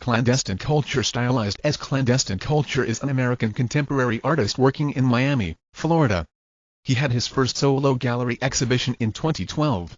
Clandestine Culture stylized as Clandestine Culture is an American contemporary artist working in Miami, Florida. He had his first solo gallery exhibition in 2012,